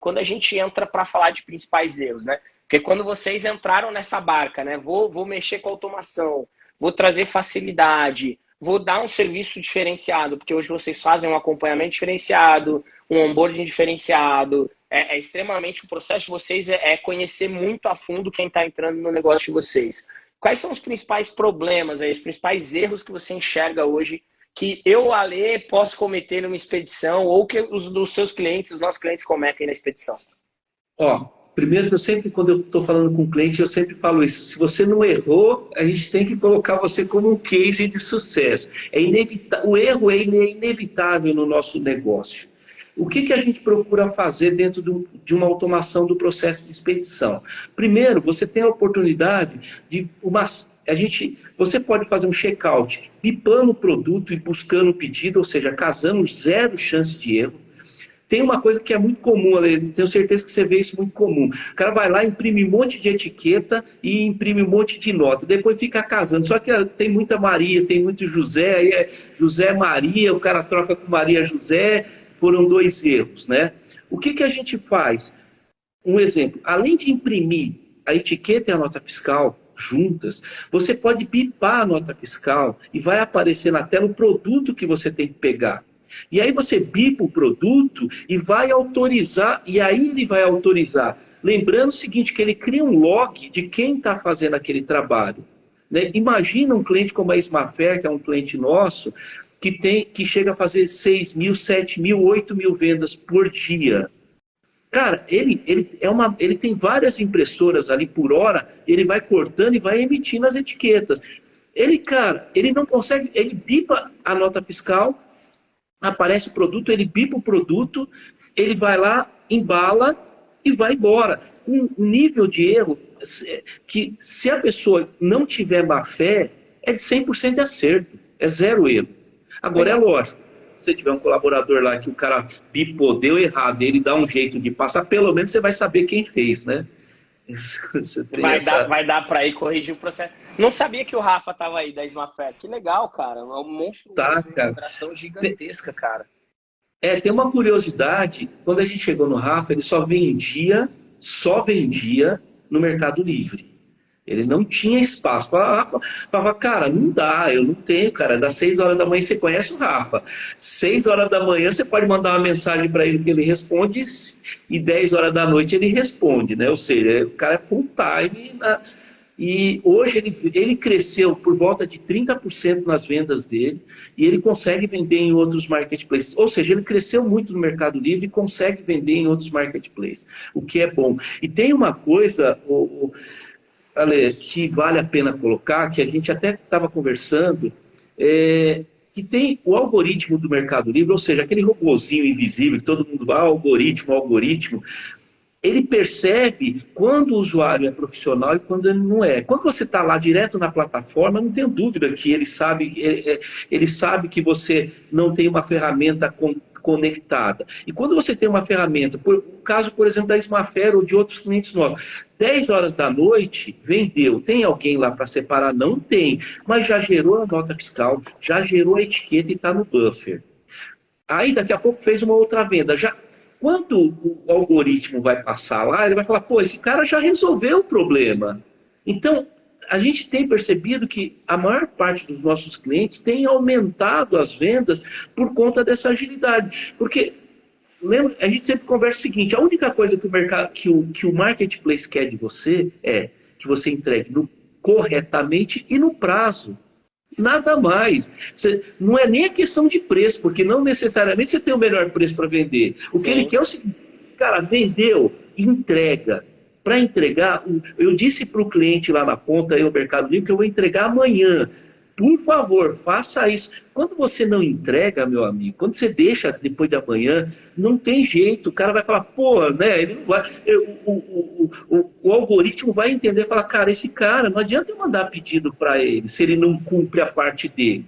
quando a gente entra para falar de principais erros, né? Porque quando vocês entraram nessa barca, né? Vou, vou mexer com automação, vou trazer facilidade, vou dar um serviço diferenciado, porque hoje vocês fazem um acompanhamento diferenciado, um onboarding diferenciado. É, é extremamente o processo de vocês é, é conhecer muito a fundo quem está entrando no negócio de vocês. Quais são os principais problemas, aí, os principais erros que você enxerga hoje que eu, Ale, posso cometer numa expedição ou que os seus clientes, os nossos clientes cometem na expedição? Ó, primeiro que eu sempre, quando eu estou falando com o cliente, eu sempre falo isso. Se você não errou, a gente tem que colocar você como um case de sucesso. É O erro é inevitável no nosso negócio. O que, que a gente procura fazer dentro de uma automação do processo de expedição? Primeiro, você tem a oportunidade de uma a gente, você pode fazer um check-out pipando o produto e buscando o pedido, ou seja, casando zero chance de erro. Tem uma coisa que é muito comum, tenho certeza que você vê isso muito comum. O cara vai lá, imprime um monte de etiqueta e imprime um monte de nota. Depois fica casando. Só que ah, tem muita Maria, tem muito José, aí é José Maria, o cara troca com Maria José, foram dois erros, né? O que, que a gente faz? Um exemplo, além de imprimir a etiqueta e a nota fiscal, juntas, você pode bipar a nota fiscal e vai aparecer na tela o produto que você tem que pegar. E aí você bipa o produto e vai autorizar, e aí ele vai autorizar. Lembrando o seguinte, que ele cria um log de quem está fazendo aquele trabalho. Né? Imagina um cliente como a Smafair, que é um cliente nosso, que, tem, que chega a fazer 6 mil, 7 mil, 8 mil vendas por dia. Cara, ele, ele, é uma, ele tem várias impressoras ali por hora, ele vai cortando e vai emitindo as etiquetas. Ele, cara, ele não consegue, ele bipa a nota fiscal, aparece o produto, ele bipa o produto, ele vai lá, embala e vai embora. Um nível de erro que, se a pessoa não tiver má fé, é de 100% de acerto, é zero erro. Agora, é lógico, você tiver um colaborador lá que o cara bipou, deu errado, ele dá um jeito de passar, pelo menos você vai saber quem fez, né? vai, essa... dar, vai dar para ir corrigir o processo. Não sabia que o Rafa tava aí da Smafer. Que legal, cara. É um monstro tá, cara. gigantesca, cara. É, tem uma curiosidade. Quando a gente chegou no Rafa, ele só vendia, só vendia no Mercado Livre. Ele não tinha espaço. Falava, falava, cara, não dá, eu não tenho, cara. Das 6 horas da manhã você conhece o Rafa. 6 horas da manhã você pode mandar uma mensagem para ele que ele responde e 10 horas da noite ele responde, né? Ou seja, o cara é full time. Na... E hoje ele, ele cresceu por volta de 30% nas vendas dele e ele consegue vender em outros marketplaces. Ou seja, ele cresceu muito no Mercado Livre e consegue vender em outros marketplaces, o que é bom. E tem uma coisa, o, o Ale, que vale a pena colocar, que a gente até estava conversando, é, que tem o algoritmo do Mercado Livre, ou seja, aquele robozinho invisível, que todo mundo vai, ah, algoritmo, algoritmo, ele percebe quando o usuário é profissional e quando ele não é. Quando você está lá direto na plataforma, não tenho dúvida que ele sabe, é, é, ele sabe que você não tem uma ferramenta conectada. E quando você tem uma ferramenta, por o caso, por exemplo, da Smafer ou de outros clientes nossos, 10 horas da noite, vendeu. Tem alguém lá para separar? Não tem. Mas já gerou a nota fiscal, já gerou a etiqueta e está no buffer. Aí daqui a pouco fez uma outra venda. Já quando o algoritmo vai passar lá, ele vai falar, pô, esse cara já resolveu o problema. Então, a gente tem percebido que a maior parte dos nossos clientes tem aumentado as vendas por conta dessa agilidade. Porque, lembra, a gente sempre conversa o seguinte, a única coisa que o, mercado, que o, que o marketplace quer de você é que você entregue no, corretamente e no prazo. Nada mais. Você, não é nem a questão de preço, porque não necessariamente você tem o melhor preço para vender. O Sim. que ele quer é o seguinte, cara, vendeu, entrega. Para entregar, eu disse para o cliente lá na ponta, aí no Mercado Livre, que eu vou entregar amanhã. Por favor, faça isso. Quando você não entrega, meu amigo, quando você deixa depois de amanhã, não tem jeito. O cara vai falar, pô, né? Ele não vai, o, o, o, o algoritmo vai entender, falar, cara, esse cara, não adianta eu mandar pedido para ele se ele não cumpre a parte dele.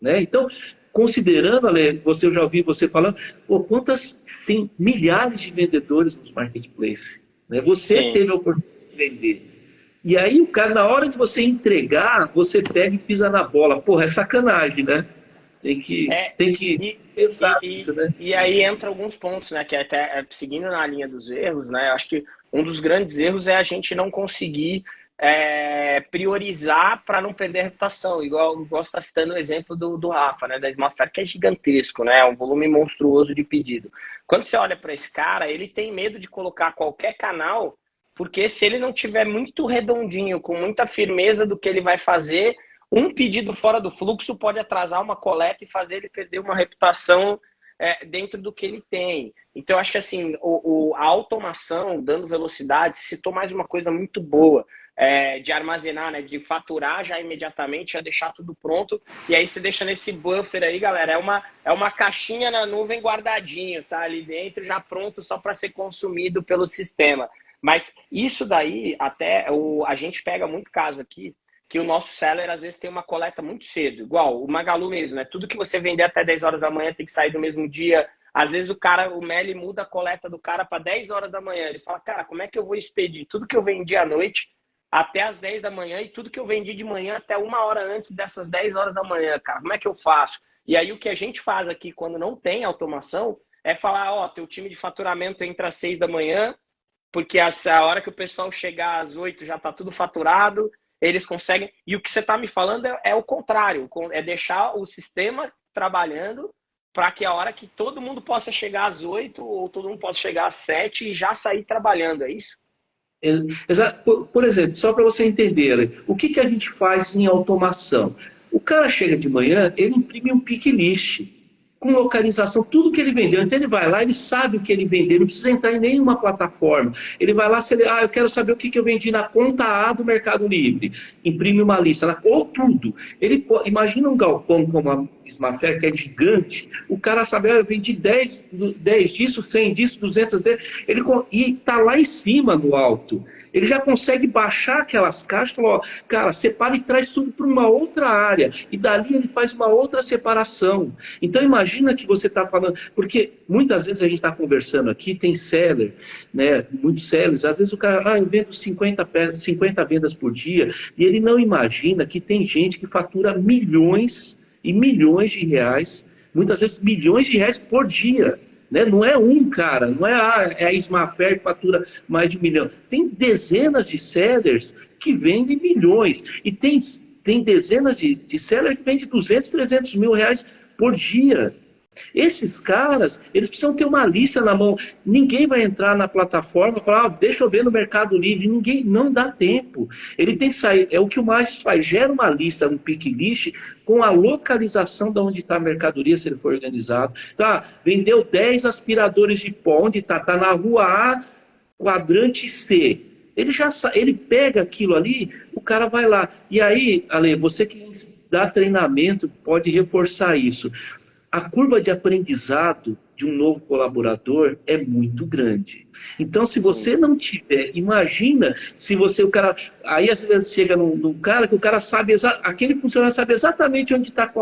Né? Então, considerando, Ale, você eu já ouvi você falando, pô, quantas tem milhares de vendedores nos marketplaces. Né? Você Sim. teve a oportunidade de vender. E aí o cara, na hora de você entregar, você pega e pisa na bola. Porra, é sacanagem, né? Tem que, é, tem que e, pensar e, né? E aí entra alguns pontos, né? Que até seguindo na linha dos erros, né? Acho que um dos grandes erros é a gente não conseguir é, priorizar para não perder a reputação. Igual gosto estar citando o exemplo do, do Rafa, né, da Smartfair, que é gigantesco, né, é um volume monstruoso de pedido. Quando você olha para esse cara, ele tem medo de colocar qualquer canal, porque se ele não tiver muito redondinho, com muita firmeza do que ele vai fazer, um pedido fora do fluxo pode atrasar uma coleta e fazer ele perder uma reputação é, dentro do que ele tem. Então, acho que assim, o, o, a automação, dando velocidade, citou mais uma coisa muito boa é, de armazenar, né, de faturar já imediatamente, já deixar tudo pronto. E aí você deixa nesse buffer aí, galera. É uma, é uma caixinha na nuvem guardadinho, tá? Ali dentro, já pronto só para ser consumido pelo sistema. Mas isso daí, até o, a gente pega muito caso aqui, que o nosso seller às vezes tem uma coleta muito cedo, igual o Magalu mesmo, né? Tudo que você vender até 10 horas da manhã tem que sair do mesmo dia. Às vezes o cara, o Meli muda a coleta do cara para 10 horas da manhã. Ele fala, cara, como é que eu vou expedir tudo que eu vendi à noite até as 10 da manhã e tudo que eu vendi de manhã até uma hora antes dessas 10 horas da manhã, cara. Como é que eu faço? E aí o que a gente faz aqui quando não tem automação é falar, ó, teu time de faturamento entra às 6 da manhã, porque a hora que o pessoal chegar às 8 já tá tudo faturado, eles conseguem. E o que você está me falando é, é o contrário, é deixar o sistema trabalhando para que a hora que todo mundo possa chegar às 8 ou todo mundo possa chegar às 7 e já sair trabalhando, é isso? Por, por exemplo, só para você entender, o que, que a gente faz em automação? O cara chega de manhã, ele imprime um pick list com localização, tudo que ele vendeu. Então ele vai lá, ele sabe o que ele vendeu, não precisa entrar em nenhuma plataforma. Ele vai lá, se ele, ah, eu quero saber o que, que eu vendi na conta A do Mercado Livre. Imprime uma lista, ou tudo. Ele imagina um galpão como a Smafair, que é gigante, o cara sabe, ah, eu vendi 10, 10 disso, 100 disso, 200 disso, ele, e está lá em cima no alto. Ele já consegue baixar aquelas caixas falar, cara, separa e traz tudo para uma outra área. E dali ele faz uma outra separação. Então imagina que você está falando, porque muitas vezes a gente está conversando aqui, tem seller, né, muitos sellers, às vezes o cara, ah, eu vendo 50, 50 vendas por dia, e ele não imagina que tem gente que fatura milhões e milhões de reais, muitas vezes milhões de reais por dia. Né? Não é um cara, não é a, ah, é a que fatura mais de um milhão. Tem dezenas de sellers que vendem milhões. E tem, tem dezenas de, de sellers que vendem 200, 300 mil reais por dia. Esses caras, eles precisam ter uma lista na mão. Ninguém vai entrar na plataforma e falar, ah, deixa eu ver no Mercado Livre. Ninguém, não dá tempo. Ele tem que sair. É o que o Magis faz, gera uma lista, um pick list, com a localização de onde está a mercadoria, se ele for organizado. Tá, vendeu 10 aspiradores de pó, onde está? Está na rua A, quadrante C. Ele já ele pega aquilo ali, o cara vai lá. E aí, Ale, você que dá treinamento pode reforçar isso a curva de aprendizado de um novo colaborador é muito grande. Então, se você não tiver, imagina se você, o cara, aí às vezes chega num, num cara que o cara sabe, aquele funcionário sabe exatamente onde está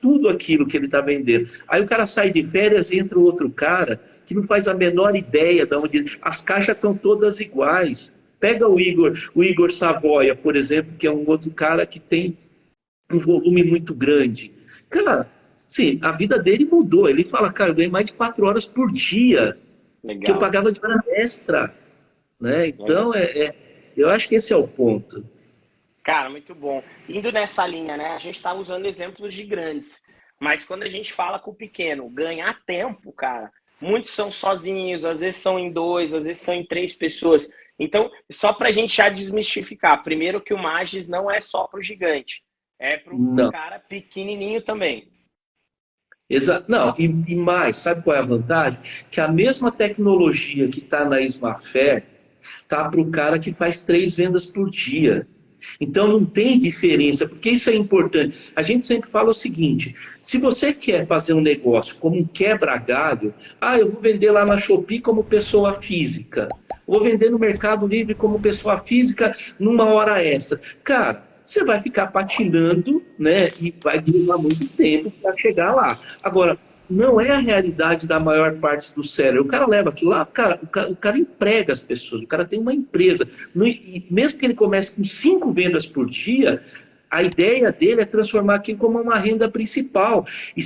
tudo aquilo que ele está vendendo. Aí o cara sai de férias e entra outro cara que não faz a menor ideia de onde. As caixas são todas iguais. Pega o Igor, o Igor Savoia, por exemplo, que é um outro cara que tem um volume muito grande. Cara, Sim, a vida dele mudou. Ele fala, cara, eu ganhei mais de quatro horas por dia. Legal. Que eu pagava de hora extra. Né? Então, é, é, eu acho que esse é o ponto. Cara, muito bom. Indo nessa linha, né? A gente está usando exemplos de grandes. Mas quando a gente fala com o pequeno, ganhar tempo, cara, muitos são sozinhos, às vezes são em dois, às vezes são em três pessoas. Então, só para a gente já desmistificar, primeiro que o Magis não é só para o gigante, é para o cara pequenininho também. Não, e, e, mais, sabe qual é a vantagem? Que a mesma tecnologia que está na Smartfair está para o cara que faz três vendas por dia. Então não tem diferença, porque isso é importante. A gente sempre fala o seguinte: se você quer fazer um negócio como um quebra-galho, ah, eu vou vender lá na Shopee como pessoa física, vou vender no Mercado Livre como pessoa física numa hora extra. Cara, você vai ficar patinando, né? E vai levar muito tempo para chegar lá. Agora, não é a realidade da maior parte do cérebro. O cara leva aquilo lá, cara, o, cara, o cara emprega as pessoas, o cara tem uma empresa. No, mesmo que ele comece com cinco vendas por dia, A ideia dele é transformar aquilo como uma renda principal. E,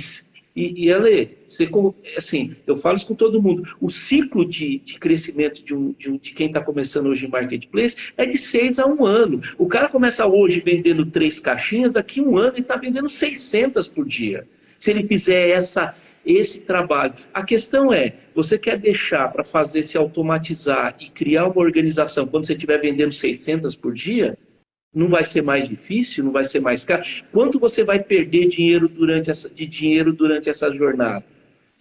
e, e Ale, você, assim, eu falo isso com todo mundo. O ciclo de, de crescimento de, um, de, um, de quem está começando hoje em marketplace é de seis a um ano. O cara começa hoje vendendo três caixinhas, daqui um ano ele está vendendo 600 por dia. Se ele fizer essa, esse trabalho. A questão é, você quer deixar para fazer se automatizar e criar uma organização quando você estiver vendendo 600 por dia? Não vai ser mais difícil, não vai ser mais caro. Quanto você vai perder dinheiro durante essa, de dinheiro durante essa jornada?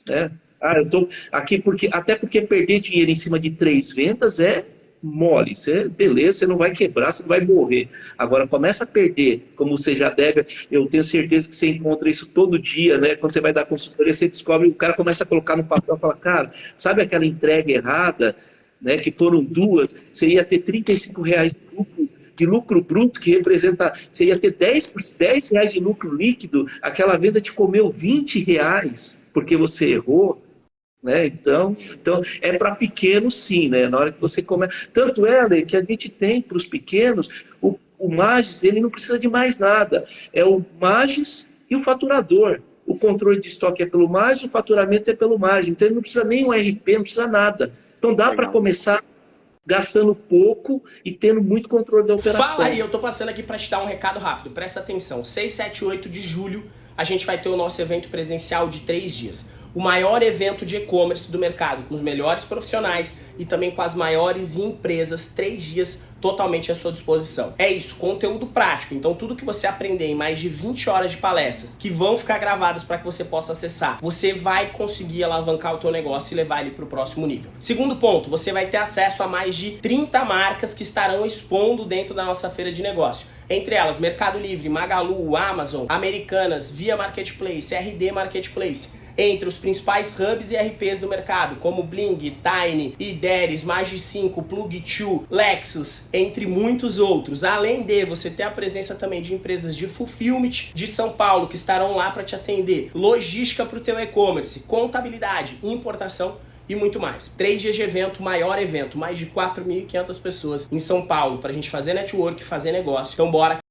Né? Ah, eu tô aqui porque até porque perder dinheiro em cima de três vendas é mole. Você, beleza, você não vai quebrar, você não vai morrer. Agora começa a perder, como você já deve. Eu tenho certeza que você encontra isso todo dia, né? Quando você vai dar consultoria, você descobre, o cara começa a colocar no papel, fala, cara, sabe aquela entrega errada, né? Que foram duas, você ia ter 35 reais de lucro de lucro bruto, que representa, você ia ter 10, 10 reais de lucro líquido, aquela venda te comeu 20 reais, porque você errou. Né? Então, então é para pequenos sim, né? Na hora que você começa. Tanto é, Ale, que a gente tem para os pequenos, o, o Magis ele não precisa de mais nada. É o Magis e o faturador. O controle de estoque é pelo Magis, o faturamento é pelo Magis. Então ele não precisa nem um RP, não precisa nada. Então dá para começar gastando pouco e tendo muito controle da operação. Fala aí, eu tô passando aqui para te dar um recado rápido, presta atenção. 6, 7 8 de julho a gente vai ter o nosso evento presencial de três dias o maior evento de e-commerce do mercado, com os melhores profissionais e também com as maiores empresas, três dias totalmente à sua disposição. É isso, conteúdo prático. Então tudo que você aprender em mais de 20 horas de palestras, que vão ficar gravadas para que você possa acessar, você vai conseguir alavancar o teu negócio e levar ele para o próximo nível. Segundo ponto, você vai ter acesso a mais de 30 marcas que estarão expondo dentro da nossa feira de negócio. Entre elas, Mercado Livre, Magalu, Amazon, Americanas, Via Marketplace, RD Marketplace entre os principais hubs e RPs do mercado, como Bling, Tiny, Ideris, Magi5, Plug2, Lexus, entre muitos outros. Além de você ter a presença também de empresas de fulfillment de São Paulo que estarão lá para te atender, logística para o teu e-commerce, contabilidade, importação e muito mais. Três dias de evento, maior evento, mais de 4.500 pessoas em São Paulo para a gente fazer network, fazer negócio. Então bora